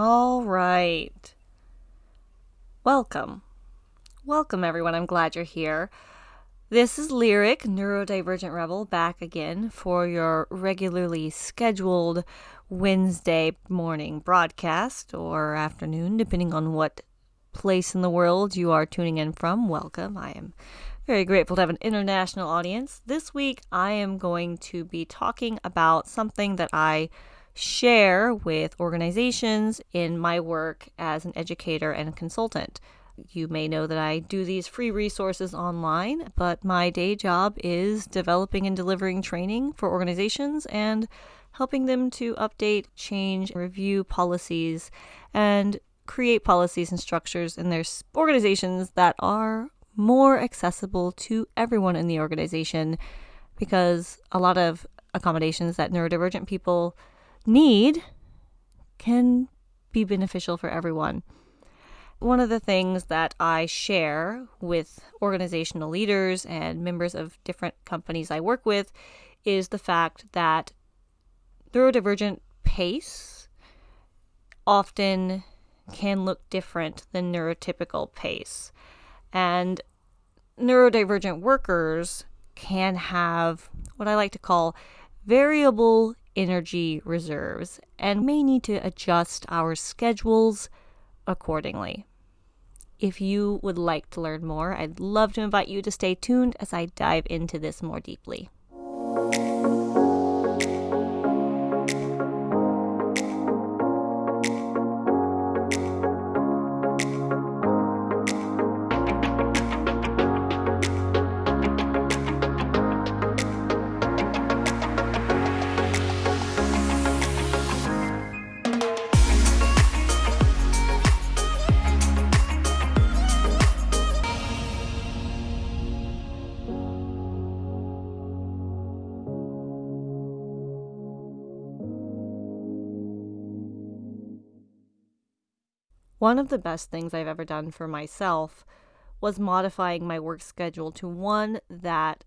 All right. Welcome. Welcome, everyone. I'm glad you're here. This is Lyric, Neurodivergent Rebel, back again for your regularly scheduled Wednesday morning broadcast or afternoon, depending on what place in the world you are tuning in from. Welcome. I am very grateful to have an international audience. This week, I am going to be talking about something that I share with organizations in my work as an educator and consultant. You may know that I do these free resources online, but my day job is developing and delivering training for organizations and helping them to update, change, review policies, and create policies and structures in their organizations that are more accessible to everyone in the organization because a lot of accommodations that neurodivergent people need can be beneficial for everyone. One of the things that I share with organizational leaders and members of different companies I work with is the fact that neurodivergent pace often can look different than neurotypical pace. And neurodivergent workers can have what I like to call variable energy reserves and may need to adjust our schedules accordingly. If you would like to learn more, I'd love to invite you to stay tuned as I dive into this more deeply. One of the best things I've ever done for myself was modifying my work schedule to one that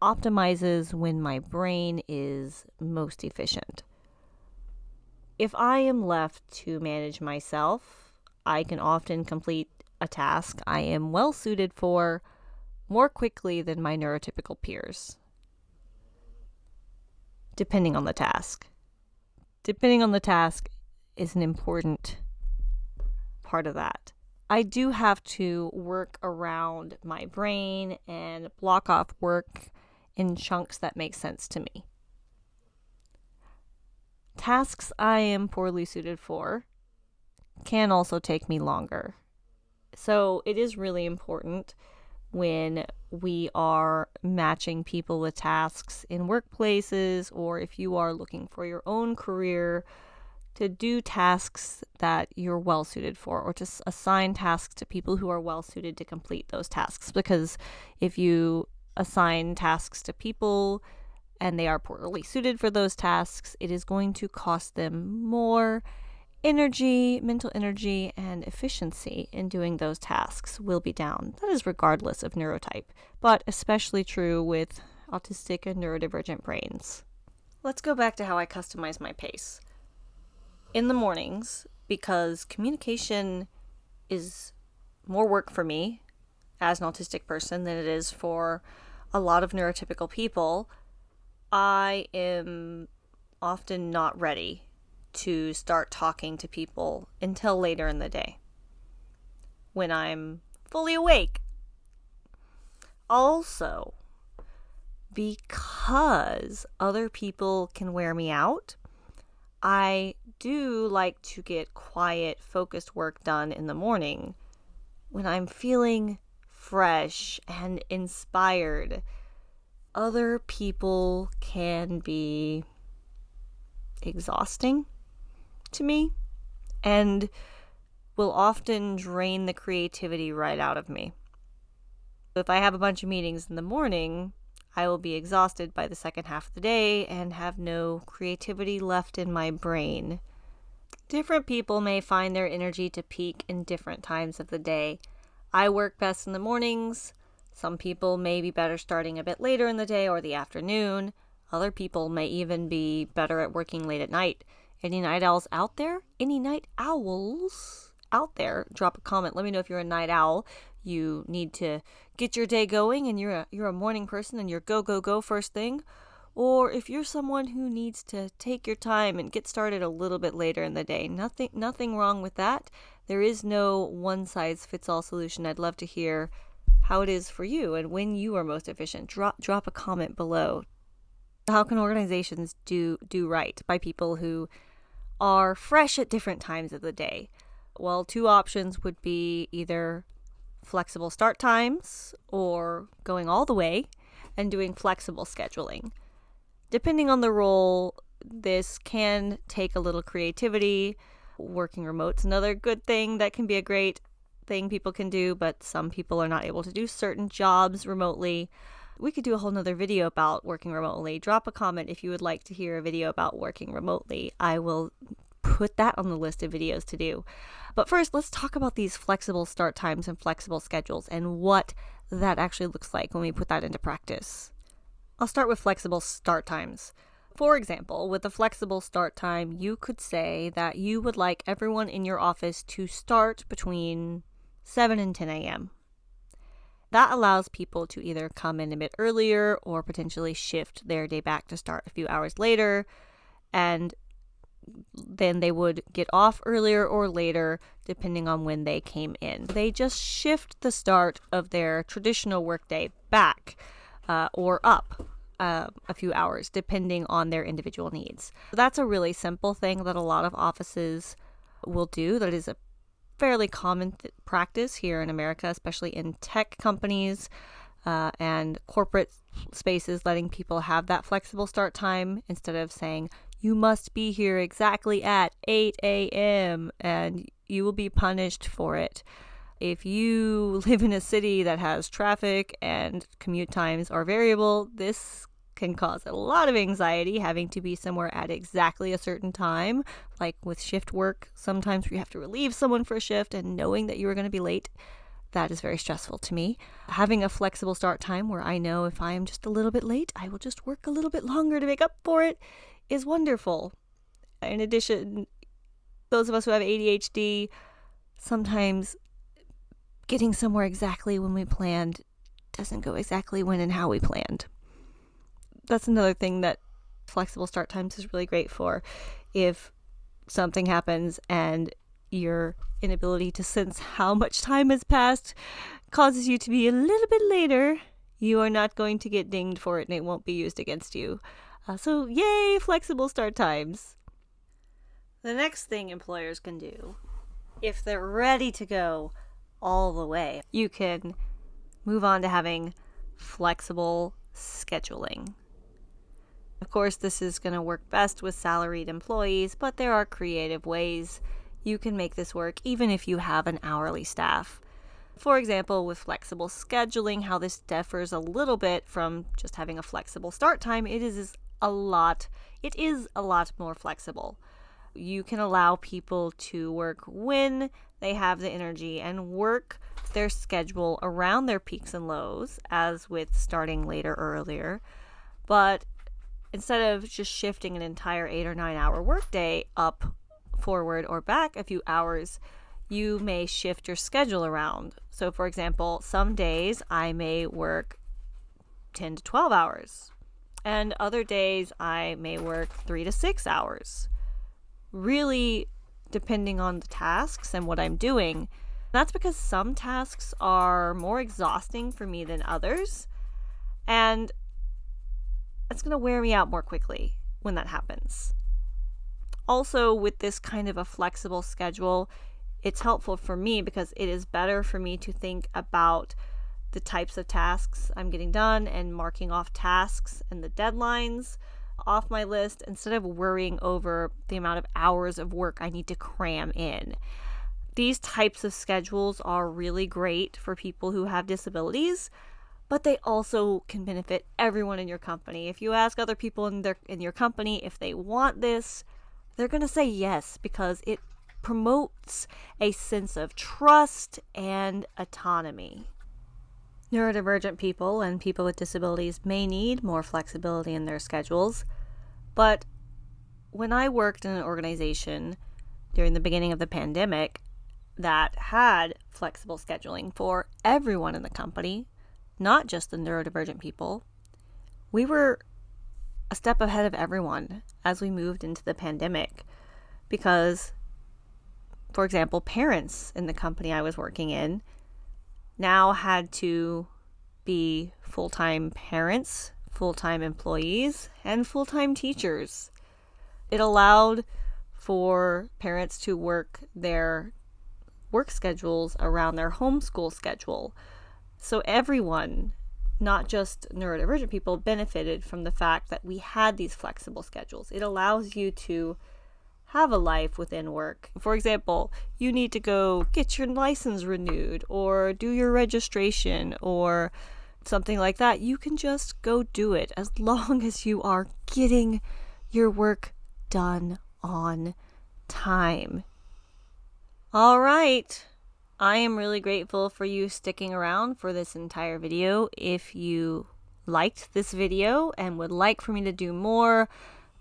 optimizes when my brain is most efficient. If I am left to manage myself, I can often complete a task I am well suited for more quickly than my neurotypical peers. Depending on the task. Depending on the task is an important part of that. I do have to work around my brain and block off work in chunks that make sense to me. Tasks I am poorly suited for can also take me longer. So it is really important when we are matching people with tasks in workplaces or if you are looking for your own career to do tasks that you're well suited for or to assign tasks to people who are well suited to complete those tasks. Because if you assign tasks to people and they are poorly suited for those tasks it is going to cost them more energy mental energy and efficiency in doing those tasks will be down. That is regardless of neurotype but especially true with autistic and neurodivergent brains. Let's go back to how i customize my pace in the mornings because communication is more work for me as an autistic person than it is for a lot of neurotypical people. I am often not ready to start talking to people until later in the day when I'm fully awake. Also, because other people can wear me out, I do like to get quiet, focused work done in the morning when I'm feeling fresh and inspired. Other people can be exhausting to me and will often drain the creativity right out of me. If I have a bunch of meetings in the morning, I will be exhausted by the second half of the day and have no creativity left in my brain. Different people may find their energy to peak in different times of the day. I work best in the mornings. Some people may be better starting a bit later in the day or the afternoon. Other people may even be better at working late at night. Any night owls out there? Any night owls out there? Drop a comment. Let me know if you're a night owl. You need to get your day going and you're a, you're a morning person and you're go, go, go first thing. Or if you're someone who needs to take your time and get started a little bit later in the day. Nothing nothing wrong with that. There is no one size fits all solution. I'd love to hear how it is for you and when you are most efficient. Drop drop a comment below. How can organizations do do right by people who are fresh at different times of the day? Well, two options would be either flexible start times or going all the way and doing flexible scheduling. Depending on the role, this can take a little creativity. Working remote's another good thing that can be a great thing people can do, but some people are not able to do certain jobs remotely. We could do a whole nother video about working remotely. Drop a comment if you would like to hear a video about working remotely. I will put that on the list of videos to do. But first, let's talk about these flexible start times and flexible schedules and what that actually looks like when we put that into practice. I'll start with flexible start times. For example, with a flexible start time, you could say that you would like everyone in your office to start between 7 and 10 a.m. That allows people to either come in a bit earlier or potentially shift their day back to start a few hours later. And then they would get off earlier or later depending on when they came in. They just shift the start of their traditional workday back uh, or up uh, a few hours depending on their individual needs. That's a really simple thing that a lot of offices will do. That is a fairly common th- practice here in America, especially in tech companies. Uh, and corporate spaces letting people have that flexible start time instead of saying you must be here exactly at 8 a.m. and you will be punished for it. If you live in a city that has traffic and commute times are variable, this can cause a lot of anxiety having to be somewhere at exactly a certain time. Like with shift work, sometimes we have to relieve someone for a shift and knowing that you are going to be late. That is very stressful to me. Having a flexible start time where I know if I am just a little bit late, I will just work a little bit longer to make up for it is wonderful. In addition, those of us who have ADHD, sometimes getting somewhere exactly when we planned doesn't go exactly when and how we planned. That's another thing that flexible start times is really great for. If something happens and your inability to sense how much time has passed causes you to be a little bit later, you are not going to get dinged for it and it won't be used against you. Uh, so, yay, flexible start times. The next thing employers can do, if they're ready to go all the way, you can move on to having flexible scheduling. Of course, this is going to work best with salaried employees, but there are creative ways you can make this work even if you have an hourly staff. For example, with flexible scheduling, how this differs a little bit from just having a flexible start time, it is a lot, it is a lot more flexible. You can allow people to work when they have the energy and work their schedule around their peaks and lows, as with starting later or earlier. But instead of just shifting an entire eight or nine hour workday up, forward, or back a few hours, you may shift your schedule around. So, for example, some days I may work 10 to 12 hours and other days I may work three to six hours. Really depending on the tasks and what I'm doing. That's because some tasks are more exhausting for me than others, and it's going to wear me out more quickly when that happens. Also, with this kind of a flexible schedule, it's helpful for me because it is better for me to think about the types of tasks I'm getting done and marking off tasks and the deadlines off my list instead of worrying over the amount of hours of work I need to cram in. These types of schedules are really great for people who have disabilities, but they also can benefit everyone in your company. If you ask other people in their in your company if they want this, they're going to say yes because it promotes a sense of trust and autonomy. Neurodivergent people and people with disabilities may need more flexibility in their schedules, but when I worked in an organization during the beginning of the pandemic that had flexible scheduling for everyone in the company, not just the neurodivergent people, we were a step ahead of everyone as we moved into the pandemic because, for example, parents in the company I was working in now had to be full time parents, full time employees, and full time teachers. It allowed for parents to work their work schedules around their homeschool schedule. So everyone, not just neurodivergent people, benefited from the fact that we had these flexible schedules. It allows you to have a life within work. For example, you need to go get your license renewed or do your registration or something like that. You can just go do it as long as you are getting your work done on time. All right. I am really grateful for you sticking around for this entire video. If you liked this video and would like for me to do more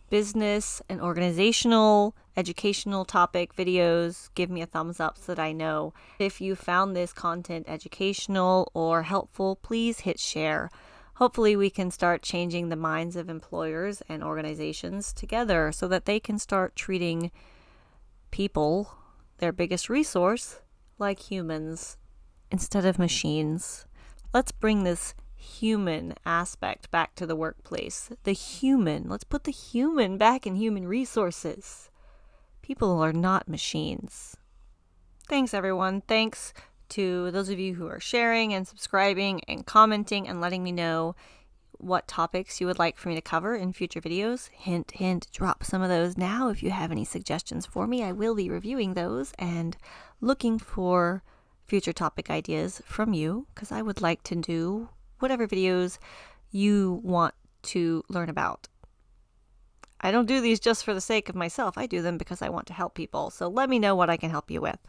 business and organizational, educational topic videos, give me a thumbs up so that I know. If you found this content educational or helpful, please hit share. Hopefully, we can start changing the minds of employers and organizations together so that they can start treating people their biggest resource, like humans, instead of machines. Let's bring this human aspect back to the workplace. The human. Let's put the human back in human resources. People are not machines. Thanks, everyone. Thanks to those of you who are sharing and subscribing and commenting and letting me know what topics you would like for me to cover in future videos. Hint, hint, drop some of those now if you have any suggestions for me. I will be reviewing those and looking for future topic ideas from you because I would like to do whatever videos you want to learn about. I don't do these just for the sake of myself. I do them because I want to help people. So let me know what I can help you with.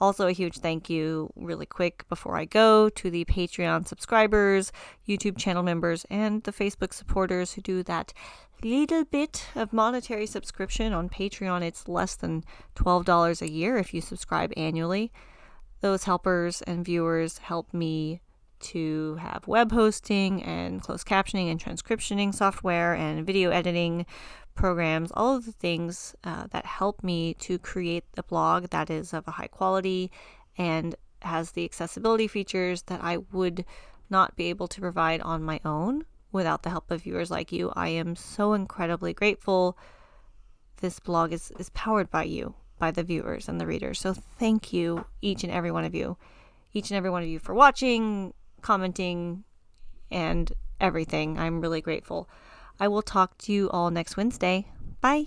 Also, a huge thank you, really quick before I go, to the Patreon subscribers, YouTube channel members, and the Facebook supporters who do that little bit of monetary subscription on Patreon. It's less than $12 a year if you subscribe annually. Those helpers and viewers help me to have web hosting and closed captioning and transcriptioning software and video editing programs, all of the things uh, that help me to create the blog that is of a high quality and has the accessibility features that I would not be able to provide on my own without the help of viewers like you. I am so incredibly grateful. This blog is, is powered by you, by the viewers and the readers. So thank you, each and every one of you, each and every one of you for watching, commenting, and everything. I'm really grateful. I will talk to you all next Wednesday. Bye.